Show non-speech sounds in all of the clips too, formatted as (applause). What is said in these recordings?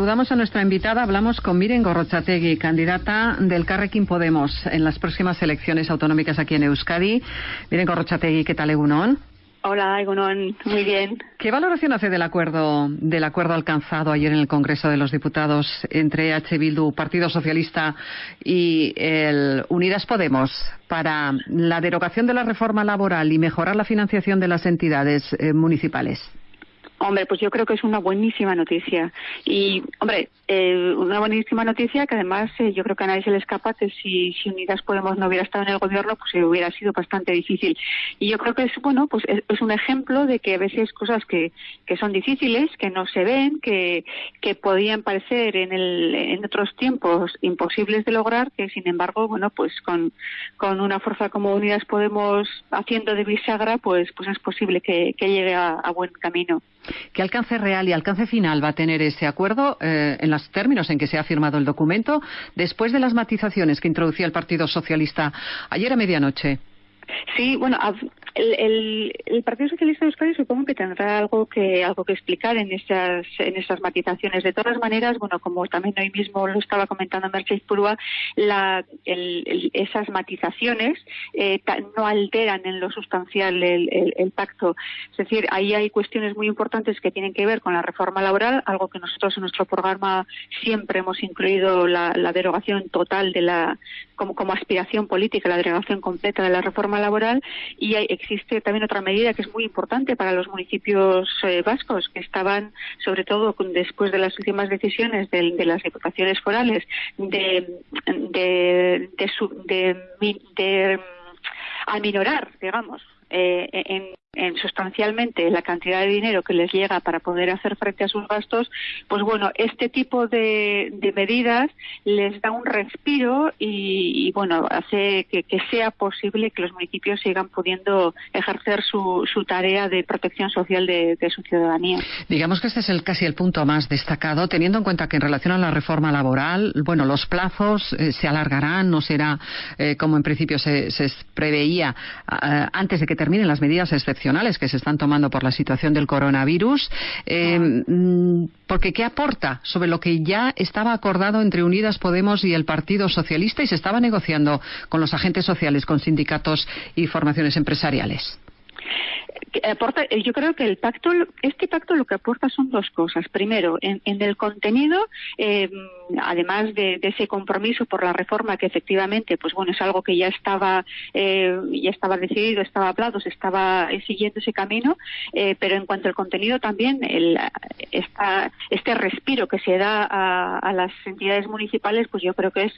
Saludamos a nuestra invitada, hablamos con Miren Gorrochategui, candidata del Carrequín Podemos en las próximas elecciones autonómicas aquí en Euskadi. Miren Gorrochategui, ¿qué tal, Egunon? Hola, Egunon, muy bien. ¿Qué valoración hace del acuerdo, del acuerdo alcanzado ayer en el Congreso de los Diputados entre H. Bildu, Partido Socialista y el Unidas Podemos para la derogación de la reforma laboral y mejorar la financiación de las entidades eh, municipales? Hombre, pues yo creo que es una buenísima noticia. Y, hombre, eh, una buenísima noticia que además eh, yo creo que a nadie se le escapa que si, Unidas Podemos no hubiera estado en el gobierno, pues eh, hubiera sido bastante difícil. Y yo creo que es, bueno, pues es, un ejemplo de que a veces cosas que, que son difíciles, que no se ven, que, que podían parecer en, el, en otros tiempos imposibles de lograr, que sin embargo, bueno, pues con, con una fuerza como Unidas Podemos haciendo de bisagra, pues, pues es posible que, que llegue a buen camino. ¿Qué alcance real y alcance final va a tener ese acuerdo eh, en los términos en que se ha firmado el documento después de las matizaciones que introducía el Partido Socialista ayer a medianoche? Sí, bueno, el, el, Partido Socialista de Euskadi supongo que tendrá algo que algo que explicar en esas en esas matizaciones. De todas maneras, bueno, como también hoy mismo lo estaba comentando Mercedes Purúa, la, esas matizaciones eh, no alteran en lo sustancial el, pacto. Es decir, ahí hay cuestiones muy importantes que tienen que ver con la reforma laboral, algo que nosotros en nuestro programa siempre hemos incluido la, la derogación total de la como, como aspiración política, la derogación completa de la reforma laboral y hay, existe también otra medida que es muy importante para los municipios eh, vascos que estaban, sobre todo después de las últimas decisiones de, las diputaciones forales, de, de, de, de aminorar, digamos, eh, en, en sustancialmente la cantidad de dinero que les llega para poder hacer frente a sus gastos, pues bueno, este tipo de, medidas les da un respiro y, bueno, hace que, sea posible que los municipios sigan pudiendo ejercer su, su tarea de protección social de, su ciudadanía. Digamos que este es el, casi el punto más destacado, teniendo en cuenta que en relación a la reforma laboral, bueno, los plazos eh, se alargarán, no será eh, como en principio se, se preveía antes de que terminen las medidas excepcionales que se están tomando por la situación del coronavirus, eh, mm, porque ¿qué aporta sobre lo que ya estaba acordado entre Unidas Podemos y el Partido Socialista y se estaba negociando con los agentes sociales, con sindicatos y formaciones empresariales? Aporta, eh, yo creo que el pacto, este pacto lo que aporta son dos cosas. Primero, en, el contenido, eh, además de, ese compromiso por la reforma que efectivamente, pues bueno, es algo que ya estaba, eh, ya estaba decidido, estaba hablado, se estaba siguiendo ese camino, pero en cuanto al contenido también, el, este respiro que se da a, las entidades municipales, pues yo creo que es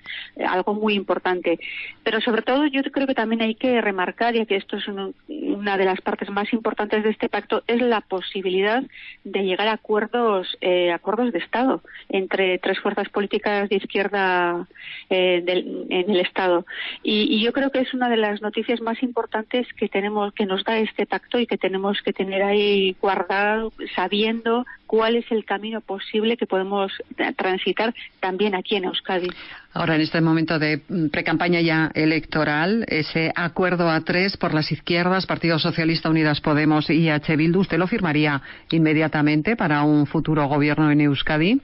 algo muy importante. Pero sobre todo, yo creo que también hay que remarcar, ya que esto es una de las partes más importantes importantes de este pacto es la posibilidad de llegar a acuerdos, eh, acuerdos de Estado entre tres fuerzas políticas de izquierda eh, en el Estado. Y, yo creo que es una de las noticias más importantes que tenemos, que nos da este pacto y que tenemos que tener ahí guardado, sabiendo cuál es el camino posible que podemos transitar también aquí en Euskadi. Ahora, en este momento de mm, precampaña ya electoral, ese acuerdo a tres por las izquierdas, Partido Socialista, Unidas Podemos y H. Bildu, ¿usted lo firmaría inmediatamente para un futuro gobierno en Euskadi?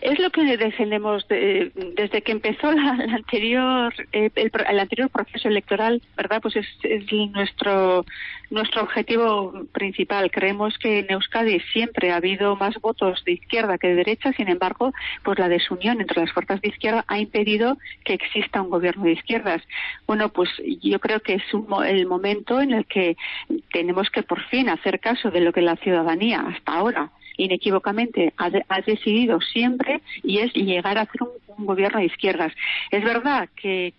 Es lo que defendemos desde que empezó la, anterior eh, el, anterior proceso electoral, ¿verdad? Pues es, nuestro nuestro objetivo principal. Creemos que en Euskadi siempre ha habido más votos de izquierda que de derecha, sin embargo, pues la desunión entre las fuerzas de izquierda ha impedido que exista un gobierno de izquierdas. Bueno, pues yo creo que es el momento en el que tenemos que por fin hacer caso de lo que la ciudadanía hasta ahora inequívocamente ha, decidido siempre y es llegar a hacer un, gobierno de izquierdas. Es verdad que,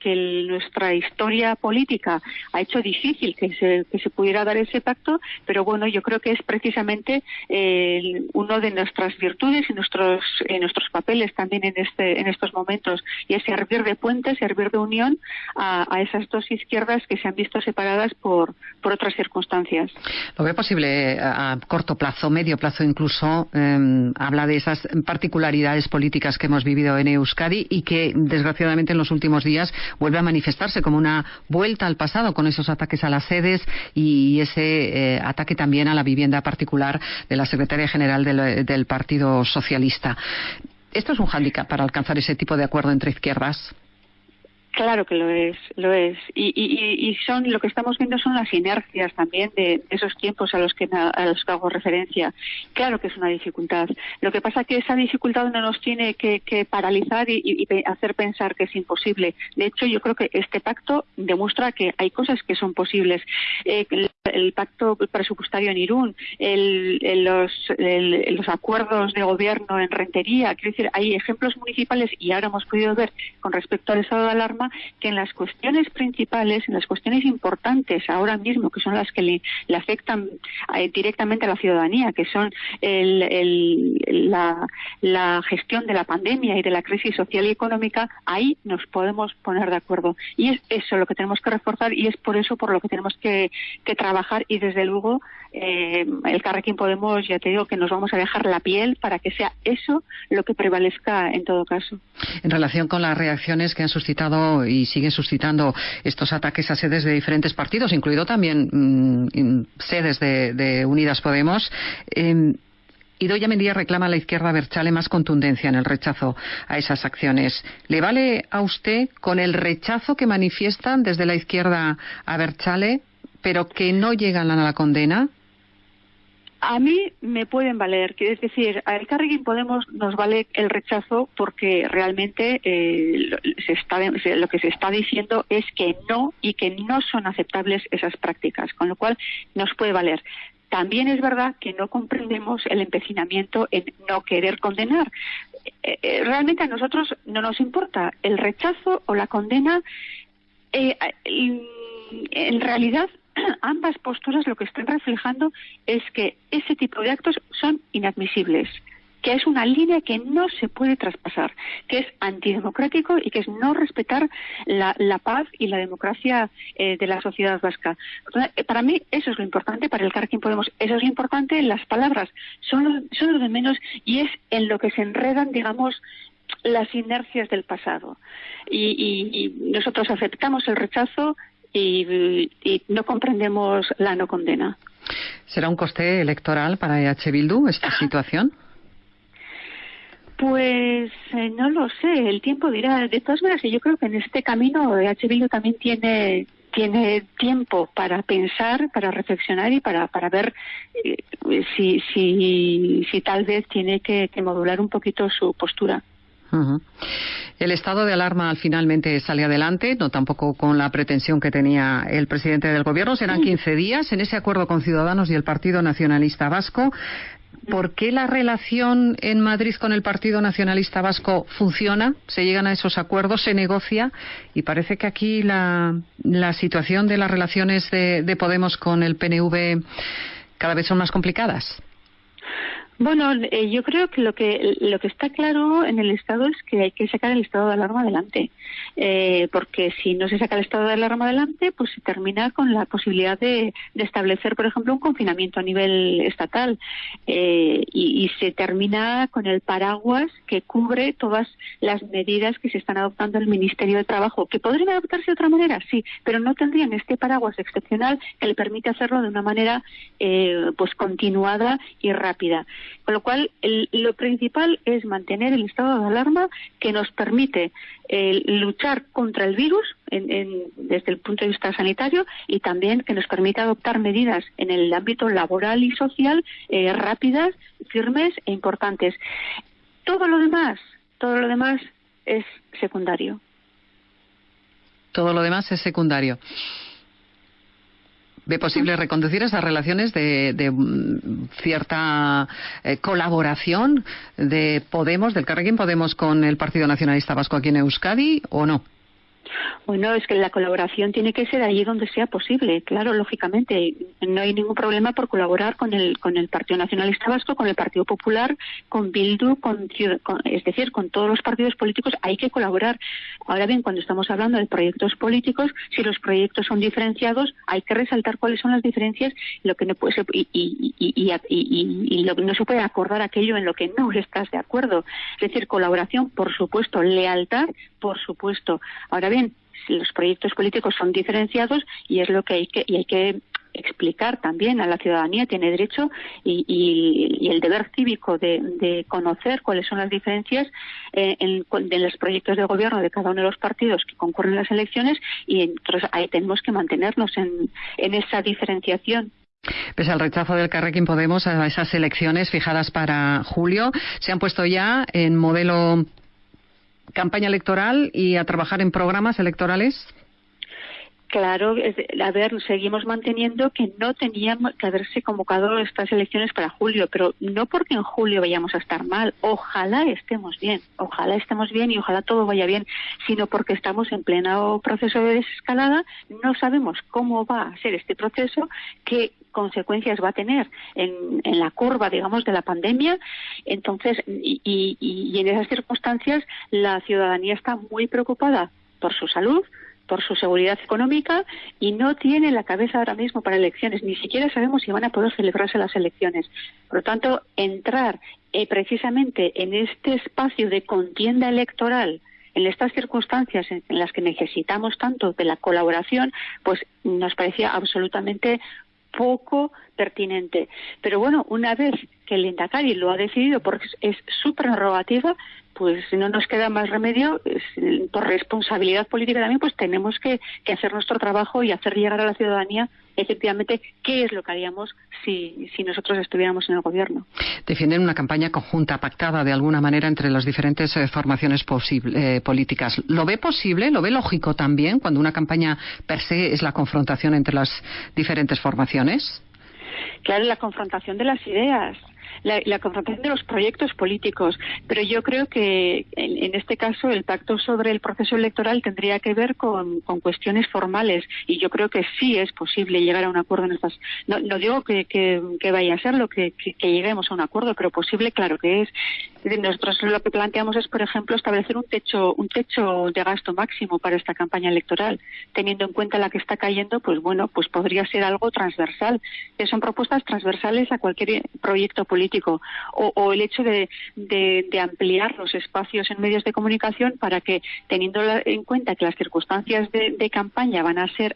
nuestra historia política ha hecho difícil que se, que se pudiera dar ese pacto, pero bueno, yo creo que es precisamente eh, uno de nuestras virtudes y nuestros, nuestros papeles también en, este, en estos momentos, y es servir de puente, servir de unión a, esas dos izquierdas que se han visto separadas por, por otras circunstancias. ¿Lo ve posible a corto plazo, medio plazo incluso? Em, habla de esas particularidades políticas que hemos vivido en Euskadi y que desgraciadamente en los últimos días vuelve a manifestarse como una vuelta al pasado con esos ataques a las sedes y ese eh, ataque también a la vivienda particular de la secretaria general del, del Partido Socialista. ¿Esto es un hándicap para alcanzar ese tipo de acuerdo entre izquierdas? Claro que lo es, lo es. Y, son lo que estamos viendo son las inercias también de esos tiempos a los que a los que hago referencia. Claro que es una dificultad. Lo que pasa es que esa dificultad no nos tiene que, que paralizar y, y, hacer pensar que es imposible. De hecho, yo creo que este pacto demuestra que hay cosas que son posibles. Eh, el, pacto presupuestario en Irún, el, los, acuerdos de gobierno en Rentería, quiero decir, hay ejemplos municipales y ahora hemos podido ver con respecto al estado de alarma que en las cuestiones principales, en las cuestiones importantes ahora mismo, que son las que le, afectan eh, directamente a la ciudadanía, que son la, la, gestión de la pandemia y de la crisis social y económica, ahí nos podemos poner de acuerdo. Y es eso lo que tenemos que reforzar y es por eso por lo que tenemos que trabajar y desde luego eh, el Carrequín Podemos, ya te digo que nos vamos a dejar la piel para que sea eso lo que prevalezca en todo caso. En relación con las reacciones que han suscitado y siguen suscitando estos ataques a sedes de diferentes partidos, incluido también mmm, sedes de, Unidas Podemos. Eh, Idoya Mendía reclama a la izquierda Berchale más contundencia en el rechazo a esas acciones. ¿Le vale a usted con el rechazo que manifiestan desde la izquierda a Berchale, pero que no llegan a la condena? A mí me pueden valer, es decir, a El Carreguín Podemos nos vale el rechazo porque realmente eh, se está, lo que se está diciendo es que no y que no son aceptables esas prácticas, con lo cual nos puede valer. También es verdad que no comprendemos el empecinamiento en no querer condenar. Eh, eh, realmente a nosotros no nos importa el rechazo o la condena. Eh, en realidad (clears throat) ambas posturas lo que están reflejando es que ese tipo de actos son inadmisibles que es una línea que no se puede traspasar, que es antidemocrático y que es no respetar la, paz y la democracia eh, de la sociedad vasca. Eh, para mí eso es lo importante, para el Carquín Podemos eso es lo importante, las palabras son lo, son lo de menos y es en lo que se enredan, digamos, las inercias del pasado. Y, y, y nosotros aceptamos el rechazo, y, y no comprendemos la no condena. ¿Será un coste electoral para EH Bildu esta situación? Pues eh, no lo sé, el tiempo dirá. De todas maneras, yo creo que en este camino EH Bildu también tiene tiene tiempo para pensar, para reflexionar y para, para ver eh, si, si, si tal vez tiene que, que modular un poquito su postura. Uh -huh. El estado de alarma finalmente sale adelante, no tampoco con la pretensión que tenía el presidente del gobierno. Serán 15 días en ese acuerdo con Ciudadanos y el Partido Nacionalista Vasco. ¿Por qué la relación en Madrid con el Partido Nacionalista Vasco funciona? Se llegan a esos acuerdos, se negocia y parece que aquí la, la situación de las relaciones de, de Podemos con el PNV cada vez son más complicadas. Bueno, eh, yo creo que lo que lo que está claro en el Estado es que hay que sacar el estado de alarma adelante, eh, porque si no se saca el estado de alarma adelante, pues se termina con la posibilidad de, de establecer, por ejemplo, un confinamiento a nivel estatal eh, y, se termina con el paraguas que cubre todas las medidas que se están adoptando el Ministerio de Trabajo, que podrían adoptarse de otra manera, sí, pero no tendrían este paraguas excepcional que le permite hacerlo de una manera eh, pues continuada y rápida. Con lo cual, el, lo principal es mantener el estado de alarma que nos permite eh, luchar contra el virus en, desde el punto de vista sanitario y también que nos permite adoptar medidas en el ámbito laboral y social eh, rápidas, firmes e importantes. Todo lo demás, todo lo demás es secundario. Todo lo demás es secundario ve posible reconducir esas relaciones de, de cierta eh, colaboración de Podemos, del Carrequín Podemos con el Partido Nacionalista Vasco aquí en Euskadi o no? Bueno, es que la colaboración tiene que ser allí donde sea posible. Claro, lógicamente, no hay ningún problema por colaborar con el con el Partido Nacionalista Vasco, con el Partido Popular, con Bildu, con, es decir, con todos los partidos políticos. Hay que colaborar. Ahora bien, cuando estamos hablando de proyectos políticos, si los proyectos son diferenciados, hay que resaltar cuáles son las diferencias, lo que no puede y, y, no se puede acordar aquello en lo que no estás de acuerdo. Es decir, colaboración, por supuesto, lealtad, por supuesto. Ahora bien, los proyectos políticos son diferenciados y es lo que hay que, y hay que explicar también a la ciudadanía, tiene derecho y, el deber cívico de, conocer cuáles son las diferencias eh, en, los proyectos de gobierno de cada uno de los partidos que concurren en las elecciones y entonces ahí tenemos que mantenernos en, en esa diferenciación. Pese al rechazo del Carrequín Podemos a esas elecciones fijadas para julio, se han puesto ya en modelo campaña electoral y a trabajar en programas electorales? Claro, a ver, seguimos manteniendo que no teníamos que haberse convocado estas elecciones para julio, pero no porque en julio vayamos a estar mal, ojalá estemos bien, ojalá estemos bien y ojalá todo vaya bien, sino porque estamos en pleno proceso de desescalada, no sabemos cómo va a ser este proceso, qué consecuencias va a tener en, la curva, digamos, de la pandemia. Entonces, y, en esas circunstancias, la ciudadanía está muy preocupada por su salud, por su seguridad económica y no tiene la cabeza ahora mismo para elecciones. Ni siquiera sabemos si van a poder celebrarse las elecciones. Por lo tanto, entrar eh, precisamente en este espacio de contienda electoral en estas circunstancias en, las que necesitamos tanto de la colaboración, pues nos parecía absolutamente poco pertinente. Pero bueno, una vez que el Indacari lo ha decidido porque es su prerrogativa, pues no nos queda más remedio, por responsabilidad política también, pues tenemos que, hacer nuestro trabajo y hacer llegar a la ciudadanía efectivamente qué es lo que haríamos si, si nosotros estuviéramos en el gobierno. Defienden una campaña conjunta, pactada de alguna manera entre las diferentes eh, formaciones eh, políticas. ¿Lo ve posible? ¿Lo ve lógico también cuando una campaña per se es la confrontación entre las diferentes formaciones? Claro, la confrontación de las ideas la, confrontación de los proyectos políticos. Pero yo creo que en, este caso el pacto sobre el proceso electoral tendría que ver con, cuestiones formales y yo creo que sí es posible llegar a un acuerdo en estas. No, no digo que, que, vaya a ser lo que, que, lleguemos a un acuerdo, pero posible, claro que es. Nosotros lo que planteamos es, por ejemplo, establecer un techo, un techo de gasto máximo para esta campaña electoral, teniendo en cuenta la que está cayendo, pues bueno, pues podría ser algo transversal. Que son propuestas transversales a cualquier proyecto político o, el hecho de, ampliar los espacios en medios de comunicación para que, teniendo en cuenta que las circunstancias de campaña van a ser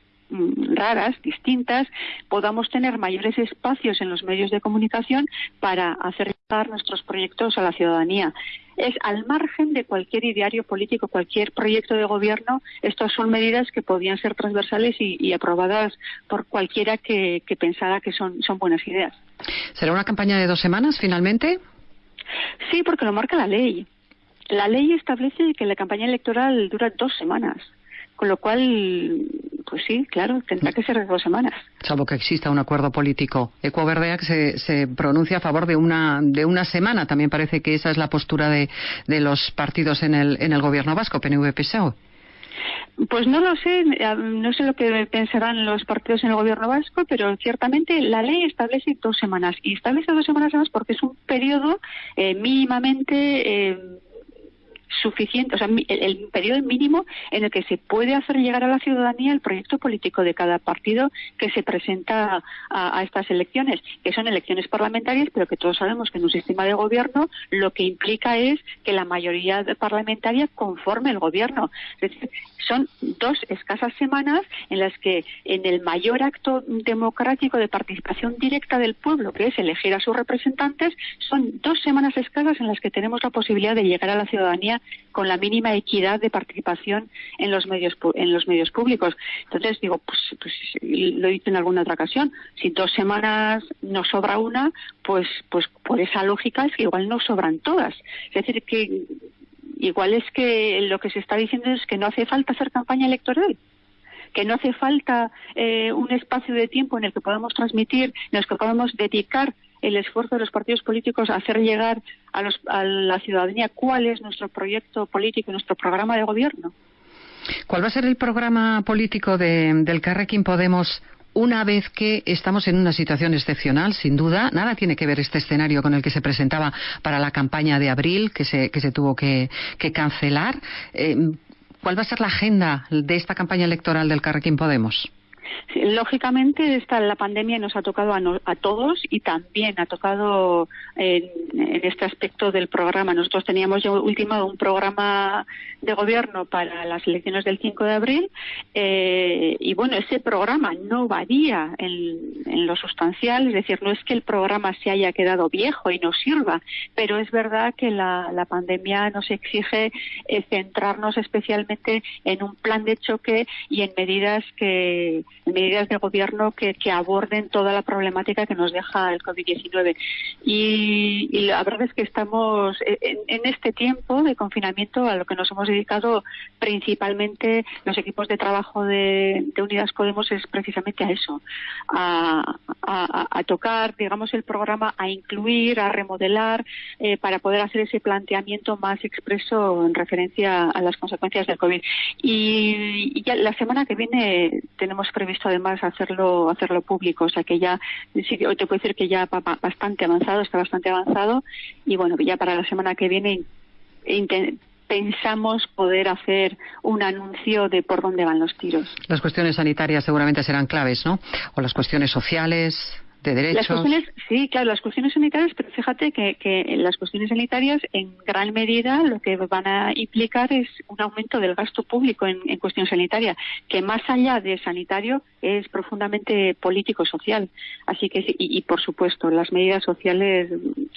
raras, distintas, podamos tener mayores espacios en los medios de comunicación para hacer llegar nuestros proyectos a la ciudadanía. Es al margen de cualquier ideario político, cualquier proyecto de gobierno, estas son medidas que podían ser transversales y, aprobadas por cualquiera que, que pensara que son, son buenas ideas. ¿Será una campaña de dos semanas finalmente? Sí, porque lo marca la ley. La ley establece que la campaña electoral dura dos semanas. Con lo cual, pues sí, claro, tendrá que ser de dos semanas. Salvo que exista un acuerdo político. Que se, se pronuncia a favor de una, de una semana. También parece que esa es la postura de, de los partidos en el, en el gobierno vasco, PNV-PSOE. Pues no lo sé, eh, no sé lo que pensarán los partidos en el gobierno vasco, pero ciertamente la ley establece dos semanas y establece dos semanas además porque es un periodo eh, mínimamente eh, suficiente, o sea, el, periodo mínimo en el que se puede hacer llegar a la ciudadanía el proyecto político de cada partido que se presenta a, estas elecciones, que son elecciones parlamentarias, pero que todos sabemos que en un sistema de gobierno lo que implica es que la mayoría parlamentaria conforme el gobierno. Es decir, son dos escasas semanas en las que en el mayor acto democrático de participación directa del pueblo, que es elegir a sus representantes, son dos semanas escasas en las que tenemos la posibilidad de llegar a la ciudadanía con la mínima equidad de participación en los medios en los medios públicos. Entonces digo, pues, pues lo he dicho en alguna otra ocasión, si dos semanas no sobra una, pues pues por esa lógica es que igual no sobran todas. Es decir que igual es que lo que se está diciendo es que no hace falta hacer campaña electoral que no hace falta eh, un espacio de tiempo en el que podamos transmitir, en el que podamos dedicar el esfuerzo de los partidos políticos a hacer llegar a, la ciudadanía cuál es nuestro proyecto político y nuestro programa de gobierno. ¿Cuál va a ser el programa político del Carrequín Podemos una vez que estamos en una situación excepcional, sin duda, nada tiene que ver este escenario con el que se presentaba para la campaña de abril, que se, que se tuvo que, cancelar. Eh, ¿Cuál va a ser la agenda de esta campaña electoral del Carrequín Podemos? Lógicamente esta la pandemia nos ha tocado a, todos y también ha tocado en, este aspecto del programa. Nosotros teníamos ya ultimado un programa de gobierno para las elecciones del 5 de abril eh, y bueno, ese programa no varía en, lo sustancial, es decir, no es que el programa se haya quedado viejo y no sirva, pero es verdad que la, pandemia nos exige eh, centrarnos especialmente en un plan de choque y en medidas que medidas de gobierno que, aborden toda la problemática que nos deja el COVID-19. Y, la verdad es que estamos en, este tiempo de confinamiento a lo que nos hemos dedicado principalmente los equipos de trabajo de, Unidas Podemos es precisamente a eso, a, tocar, digamos, el programa, a incluir, a remodelar, eh, para poder hacer ese planteamiento más expreso en referencia a las consecuencias del COVID. Y, y ya la semana que viene tenemos previsto además hacerlo hacerlo público, o sea que ya sí, hoy te puedo decir que ya bastante avanzado, está bastante avanzado y bueno, ya para la semana que viene pensamos poder hacer un anuncio de por dónde van los tiros. Las cuestiones sanitarias seguramente serán claves, ¿no? O las cuestiones sociales, las cuestiones, sí, claro, las cuestiones sanitarias, pero fíjate que, que las cuestiones sanitarias en gran medida lo que van a implicar es un aumento del gasto público en, cuestión sanitaria, que más allá de sanitario es profundamente político-social. Así que, y, por supuesto, las medidas sociales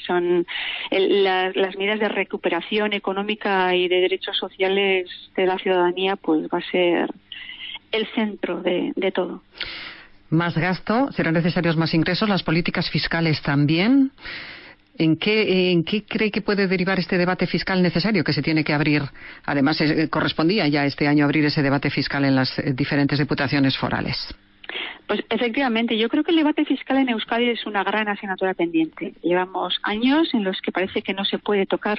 son las medidas de recuperación económica y de derechos sociales de la ciudadanía, pues va a ser el centro de todo más gasto, serán necesarios más ingresos, las políticas fiscales también. ¿En qué, ¿En qué cree que puede derivar este debate fiscal necesario que se tiene que abrir? Además, eh, correspondía ya este año abrir ese debate fiscal en las eh, diferentes diputaciones forales. Pues efectivamente, yo creo que el debate fiscal en Euskadi es una gran asignatura pendiente. Llevamos años en los que parece que no se puede tocar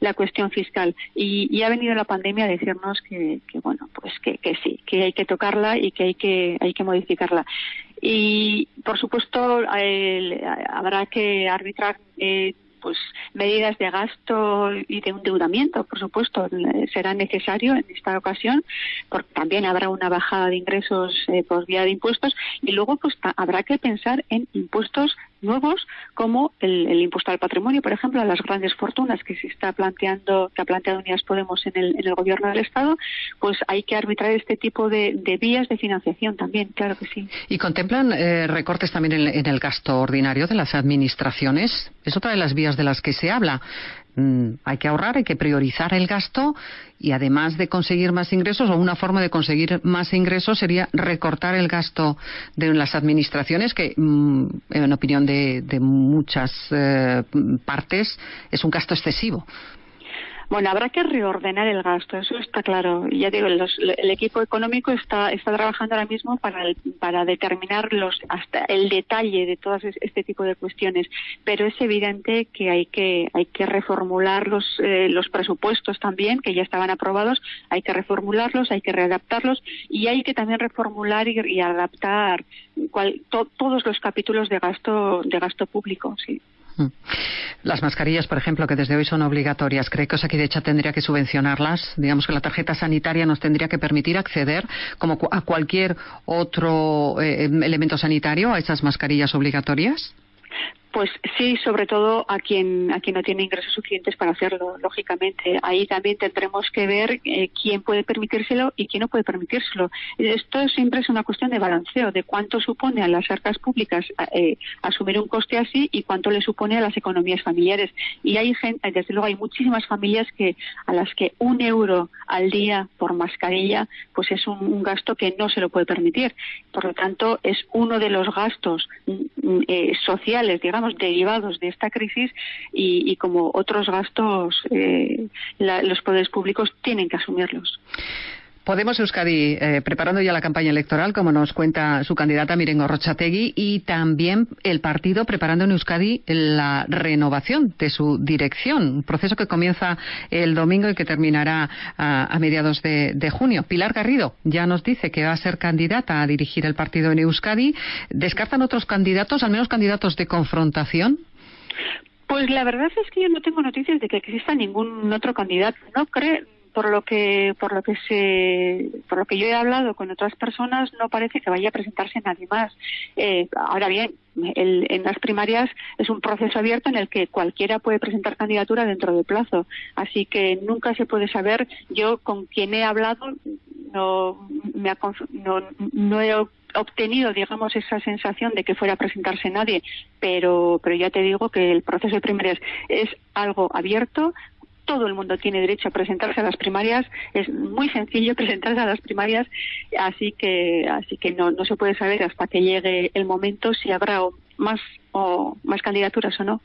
la cuestión fiscal y, ha venido la pandemia a decirnos que, bueno, pues que, sí, que hay que tocarla y que hay que hay que modificarla. Y por supuesto habrá que arbitrar eh, pues medidas de gasto y de endeudamiento, por supuesto, será necesario en esta ocasión, porque también habrá una bajada de ingresos eh, por vía de impuestos y luego pues habrá que pensar en impuestos nuevos como el, impuesto al patrimonio, por ejemplo, a las grandes fortunas que se está planteando, que ha planteado Unidas Podemos en el, en el gobierno del Estado, pues hay que arbitrar este tipo de, vías de financiación también, claro que sí. ¿Y contemplan eh, recortes también en, el gasto ordinario de las administraciones? Es otra de las vías de las que se habla. Mm, hay que ahorrar, hay que priorizar el gasto y además de conseguir más ingresos, o una forma de conseguir más ingresos sería recortar el gasto de las administraciones, que mm, en opinión de, muchas eh, partes es un gasto excesivo. Bueno, habrá que reordenar el gasto, eso está claro. Ya digo, el equipo económico está, está trabajando ahora mismo para, para determinar los, hasta el detalle de todo este tipo de cuestiones, pero es evidente que hay que, hay que reformular los, eh, los presupuestos también, que ya estaban aprobados, hay que reformularlos, hay que readaptarlos y hay que también reformular y, adaptar todos los capítulos de gasto, de gasto público, sí. Mm. Las mascarillas, por ejemplo, que desde hoy son obligatorias, ¿cree que Osakidecha tendría que subvencionarlas? Digamos que la tarjeta sanitaria nos tendría que permitir acceder, como a cualquier otro eh, elemento sanitario, a esas mascarillas obligatorias. Pues sí, sobre todo a quien a quien no tiene ingresos suficientes para hacerlo, lógicamente. Ahí también tendremos que ver eh, quién puede permitírselo y quién no puede permitírselo. Esto siempre es una cuestión de balanceo, de cuánto supone a las arcas públicas eh, asumir un coste así y cuánto le supone a las economías familiares. Y hay gente, desde luego hay muchísimas familias que a las que un euro al día por mascarilla, pues es un, gasto que no se lo puede permitir. Por lo tanto, es uno de los gastos mm, mm, eh, sociales, digamos derivados de esta crisis y, como otros gastos, eh, los poderes públicos tienen que asumirlos. Podemos Euskadi eh, preparando ya la campaña electoral, como nos cuenta su candidata Mirengo Rochategui, y también el partido preparando en Euskadi la renovación de su dirección, un proceso que comienza el domingo y que terminará a, mediados de, junio. Pilar Garrido ya nos dice que va a ser candidata a dirigir el partido en Euskadi. ¿Descartan otros candidatos, al menos candidatos de confrontación? Pues la verdad es que yo no tengo noticias de que exista ningún otro candidato. No creo, por lo que por lo que se por lo que yo he hablado con otras personas no parece que vaya a presentarse nadie más. Eh, ahora bien en las primarias es un proceso abierto en el que cualquiera puede presentar candidatura dentro del plazo. Así que nunca se puede saber. Yo con quien he hablado no me no, no he obtenido, digamos, esa sensación de que fuera a presentarse nadie, pero, pero ya te digo que el proceso de primarias es algo abierto, todo el mundo tiene derecho a presentarse a las primarias, es muy sencillo (laughs) presentarse a las primarias, así que así que no, no se puede saber hasta que llegue el momento si habrá más o más candidaturas o no.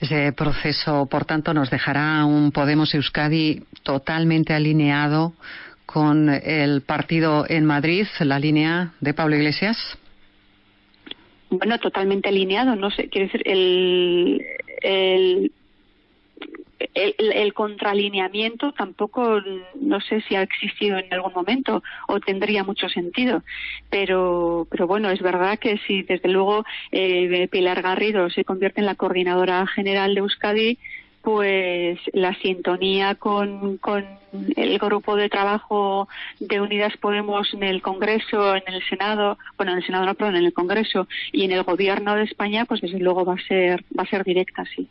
Ese proceso, por tanto, nos dejará un Podemos Euskadi totalmente alineado con el partido en Madrid, la línea de Pablo Iglesias. Bueno, totalmente alineado, no sé, quiere decir, el, el el, contraalineamiento tampoco no sé si ha existido en algún momento o tendría mucho sentido pero pero bueno es verdad que si desde luego eh, Pilar Garrido se convierte en la coordinadora general de Euskadi pues la sintonía con, con, el grupo de trabajo de Unidas Podemos en el Congreso, en el Senado, bueno, en el Senado no, perdón, en el Congreso y en el Gobierno de España, pues desde luego va a ser, va a ser directa, sí.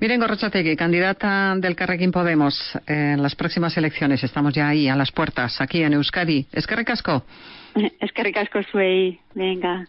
Miren, Gorrochategui, candidata del Carrequín Podemos en las próximas elecciones. Estamos ya ahí, a las puertas, aquí en Euskadi. Es que recasco. Es que recasco, Suey. Venga.